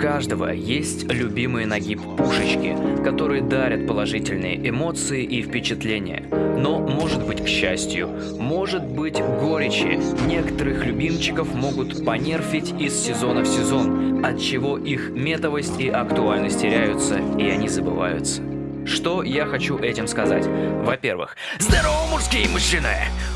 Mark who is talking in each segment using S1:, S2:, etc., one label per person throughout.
S1: каждого есть любимые нагиб пушечки, которые дарят положительные эмоции и впечатления. Но, может быть, к счастью, может быть, горечи некоторых любимчиков могут понерфить из сезона в сезон, от чего их метовость и актуальность теряются, и они забываются. Что я хочу этим сказать? Во-первых, здорово, мужские мужчины!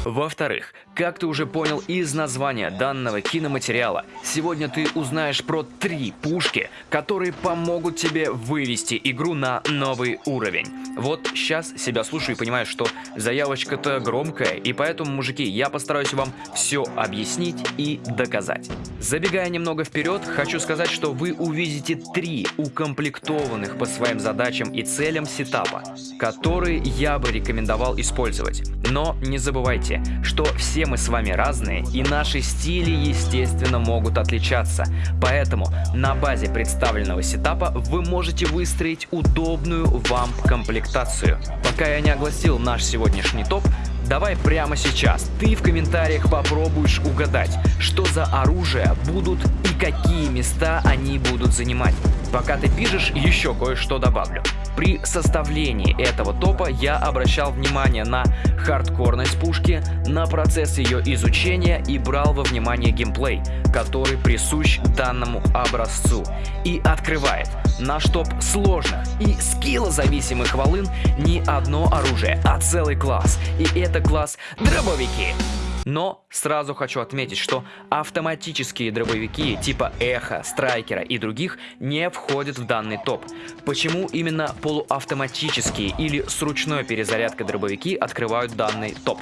S1: Во-вторых, как ты уже понял из названия данного киноматериала, сегодня ты узнаешь про три пушки, которые помогут тебе вывести игру на новый уровень. Вот сейчас себя слушаю и понимаю, что заявочка-то громкая, и поэтому, мужики, я постараюсь вам все объяснить и доказать. Забегая немного вперед, хочу сказать, что вы увидите три укомплектованных по своим задачам и целям сетапа, которые я бы рекомендовал использовать. Но не забывайте, что все мы с вами разные и наши стили естественно могут отличаться. Поэтому на базе представленного сетапа вы можете выстроить удобную вам комплектацию. Пока я не огласил наш сегодняшний топ, Давай прямо сейчас ты в комментариях попробуешь угадать, что за оружия будут и какие места они будут занимать. Пока ты пишешь, еще кое-что добавлю. При составлении этого топа я обращал внимание на хардкорность пушки, на процесс ее изучения и брал во внимание геймплей, который присущ данному образцу и открывает наш топ сложных и скиллозависимых волын не одно оружие, а целый класс. И это класс дробовики. Но сразу хочу отметить, что автоматические дробовики типа Эхо, Страйкера и других не входят в данный топ. Почему именно полуавтоматические или с ручной перезарядкой дробовики открывают данный топ?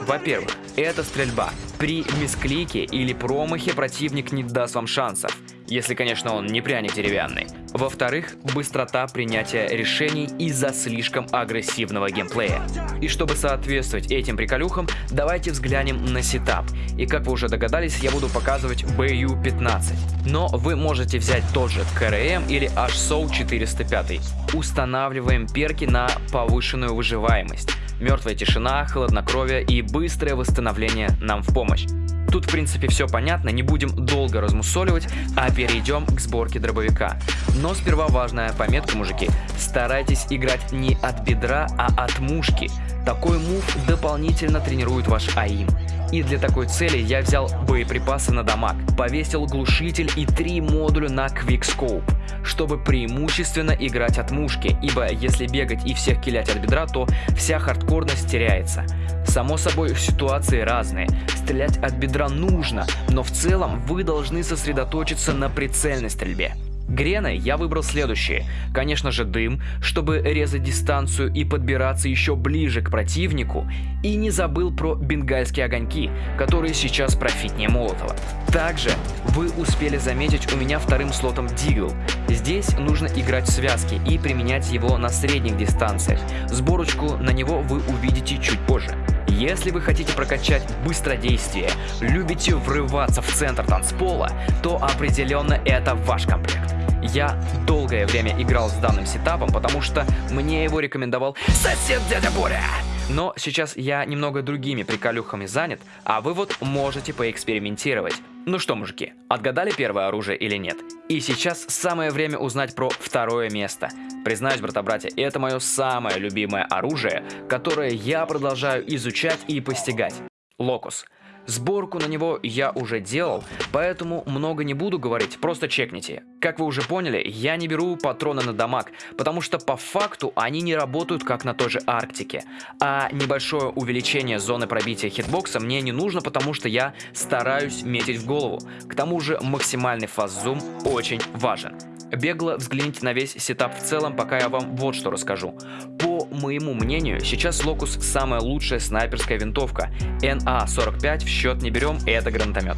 S1: Во-первых, это стрельба. При мисклике или промахе противник не даст вам шансов если, конечно, он не пряник деревянный. Во-вторых, быстрота принятия решений из-за слишком агрессивного геймплея. И чтобы соответствовать этим приколюхам, давайте взглянем на сетап. И как вы уже догадались, я буду показывать BU-15. Но вы можете взять тот же KRM или HSOW 405. Устанавливаем перки на повышенную выживаемость. Мертвая тишина, хладнокровие и быстрое восстановление нам в помощь. Тут в принципе все понятно, не будем долго размусоливать, а перейдем к сборке дробовика. Но сперва важная пометка, мужики. Старайтесь играть не от бедра, а от мушки. Такой мув дополнительно тренирует ваш АИМ. И для такой цели я взял боеприпасы на дамаг, повесил глушитель и три модуля на Quickscope, чтобы преимущественно играть от мушки, ибо если бегать и всех килять от бедра, то вся хардкорность теряется. Само собой, ситуации разные. Стрелять от бедра нужно, но в целом вы должны сосредоточиться на прицельной стрельбе. Грены я выбрал следующие. Конечно же дым, чтобы резать дистанцию и подбираться еще ближе к противнику. И не забыл про бенгальские огоньки, которые сейчас профитнее Молотова. Также вы успели заметить у меня вторым слотом Дигл. Здесь нужно играть в связки и применять его на средних дистанциях. Сборочку на него вы увидите чуть позже. Если вы хотите прокачать быстродействие, любите врываться в центр танцпола, то определенно это ваш комплект. Я долгое время играл с данным сетапом, потому что мне его рекомендовал сосед дядя Боря. Но сейчас я немного другими приколюхами занят, а вы вот можете поэкспериментировать. Ну что, мужики, отгадали первое оружие или нет? И сейчас самое время узнать про второе место. Признаюсь, брата-братья, это мое самое любимое оружие, которое я продолжаю изучать и постигать. Locus. Сборку на него я уже делал, поэтому много не буду говорить, просто чекните. Как вы уже поняли, я не беру патроны на дамаг, потому что по факту они не работают как на той же Арктике. А небольшое увеличение зоны пробития хитбокса мне не нужно, потому что я стараюсь метить в голову. К тому же максимальный fast zoom очень важен. Бегло взгляните на весь setup в целом, пока я вам вот что расскажу. По моему мнению, сейчас Локус самая лучшая снайперская винтовка. НА-45 в счет не берем, это гранатомет.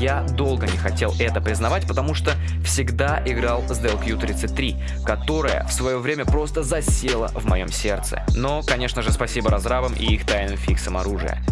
S1: Я долго не хотел это признавать, потому что всегда играл с DLQ-33, которая в свое время просто засела в моем сердце. Но, конечно же, спасибо разрабам и их тайным фиксам оружия.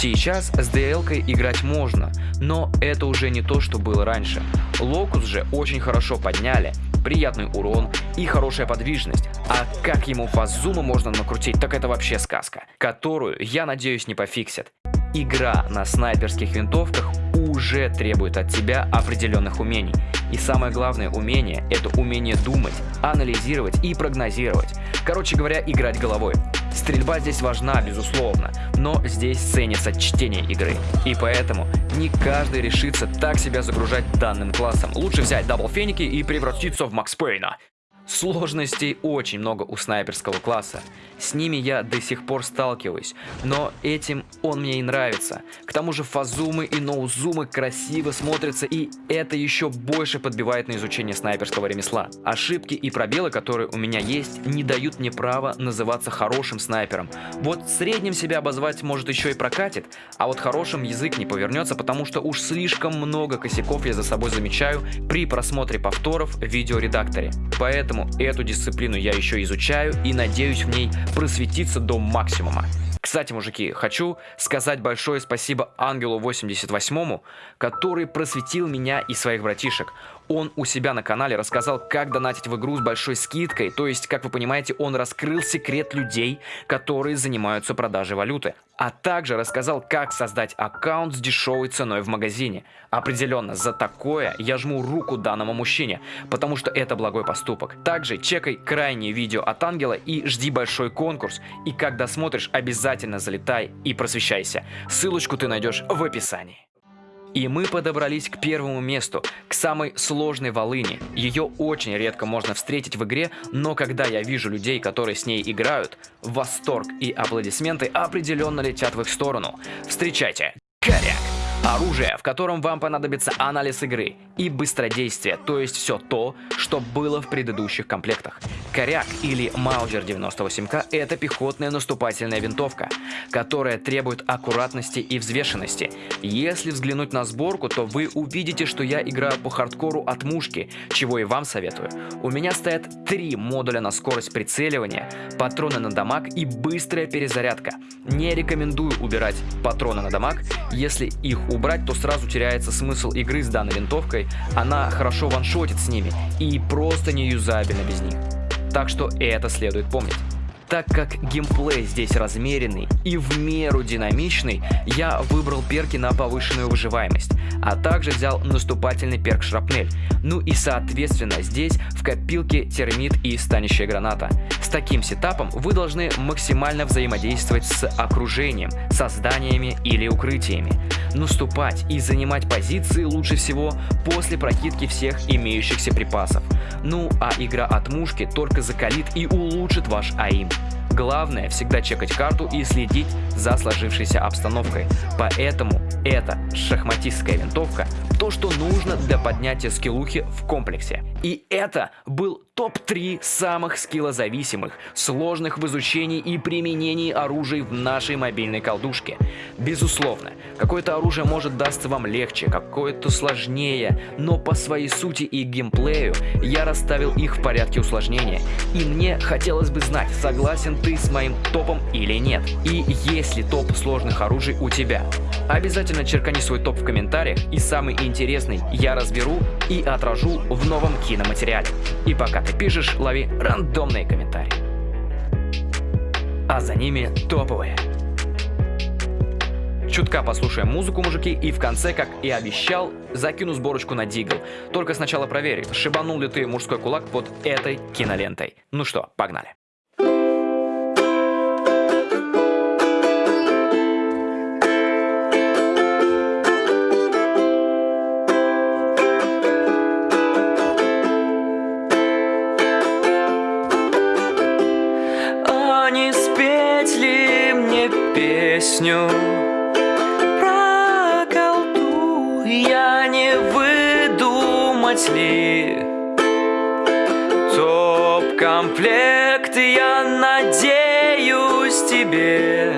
S1: Сейчас с DL играть можно, но это уже не то, что было раньше. Локус же очень хорошо подняли, приятный урон и хорошая подвижность. А как ему фаззума можно накрутить, так это вообще сказка, которую, я надеюсь, не пофиксят. Игра на снайперских винтовках уже требует от тебя определенных умений. И самое главное умение – это умение думать, анализировать и прогнозировать. Короче говоря, играть головой. Стрельба здесь важна, безусловно, но здесь ценится чтение игры. И поэтому не каждый решится так себя загружать данным классом. Лучше взять даблфеники и превратиться в Макс Пейна. Сложностей очень много у снайперского класса. С ними я до сих пор сталкиваюсь, но этим он мне и нравится. К тому же фазумы и ноузумы красиво смотрятся, и это еще больше подбивает на изучение снайперского ремесла. Ошибки и пробелы, которые у меня есть, не дают мне права называться хорошим снайпером. Вот средним себя обозвать может еще и прокатит, а вот хорошим язык не повернется, потому что уж слишком много косяков я за собой замечаю при просмотре повторов в видеоредакторе. Поэтому Поэтому эту дисциплину я еще изучаю и надеюсь в ней просветиться до максимума. Кстати, мужики, хочу сказать большое спасибо Ангелу 88, который просветил меня и своих братишек. Он у себя на канале рассказал, как донатить в игру с большой скидкой, то есть, как вы понимаете, он раскрыл секрет людей, которые занимаются продажей валюты. А также рассказал, как создать аккаунт с дешевой ценой в магазине. Определенно, за такое я жму руку данному мужчине, потому что это благой поступок. Также чекай крайнее видео от Ангела и жди большой конкурс. И когда смотришь, обязательно залетай и просвещайся. Ссылочку ты найдешь в описании. И мы подобрались к первому месту, к самой сложной волыни. Ее очень редко можно встретить в игре, но когда я вижу людей, которые с ней играют, восторг и аплодисменты определенно летят в их сторону. Встречайте, Коряк! Оружие, в котором вам понадобится анализ игры и быстродействие, то есть все то, что было в предыдущих комплектах. Коряк или Маузер 98К – это пехотная наступательная винтовка, которая требует аккуратности и взвешенности. Если взглянуть на сборку, то вы увидите, что я играю по хардкору от мушки, чего и вам советую. У меня стоят три модуля на скорость прицеливания, патроны на дамаг и быстрая перезарядка. Не рекомендую убирать патроны на дамаг, если их убрать, то сразу теряется смысл игры с данной винтовкой, она хорошо ваншотит с ними и просто не юзабельна без них. Так что это следует помнить. Так как геймплей здесь размеренный и в меру динамичный, я выбрал перки на повышенную выживаемость, а также взял наступательный перк шрапнель. Ну и соответственно здесь в копилке термит и станущая граната. С таким сетапом вы должны максимально взаимодействовать с окружением, созданиями или укрытиями. Наступать и занимать позиции лучше всего после прокидки всех имеющихся припасов. Ну а игра от мушки только закалит и улучшит ваш аим. Главное всегда чекать карту и следить за сложившейся обстановкой. Поэтому эта шахматистская винтовка то, что нужно для поднятия скиллухи в комплексе. И это был топ-3 самых скиллозависимых, сложных в изучении и применении оружий в нашей мобильной колдушке. Безусловно, какое-то оружие может дастся вам легче, какое-то сложнее, но по своей сути и геймплею я расставил их в порядке усложнения. И мне хотелось бы знать, согласен ты с моим топом или нет. И есть ли топ сложных оружий у тебя. Обязательно черкани свой топ в комментариях и самый интересный я разберу и отражу в новом киноматериале. И пока ты пишешь, лови рандомные комментарии. А за ними топовые. Чутка послушаем музыку, мужики, и в конце, как и обещал, закину сборочку на Дигл. Только сначала проверь, шибанул ли ты мужской кулак под этой кинолентой. Ну что, погнали.
S2: Песню про колду Я не выдумать ли? Топ-комплект я надеюсь тебе.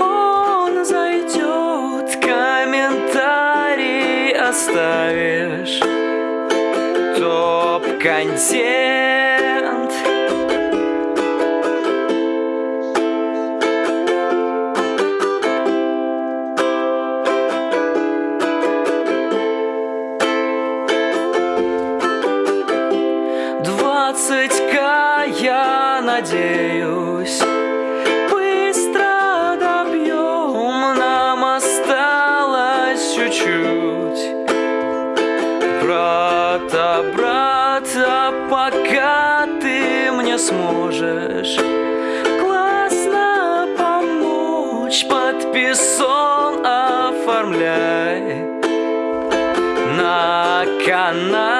S2: Он зайдет, комментарий оставишь. Топ-контент надеюсь Быстро добьем, нам осталось чуть-чуть. Брата, брата, пока ты мне сможешь Классно помочь, подписон оформляй. На канал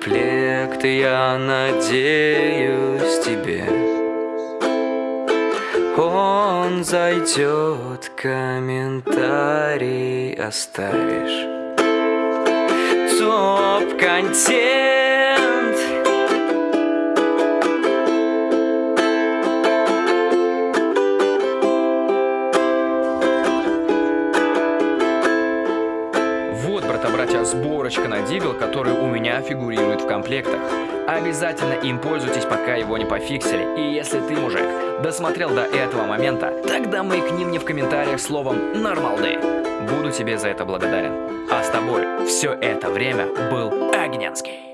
S2: Топ-комплект, я надеюсь тебе. Он зайдет, комментарий оставишь. Топ-контент
S1: Дигл, который у меня фигурирует в комплектах. Обязательно им пользуйтесь, пока его не пофиксили. И если ты, мужик, досмотрел до этого момента, тогда маякни мне в комментариях словом «нормалды». Буду тебе за это благодарен. А с тобой все это время был Огненский.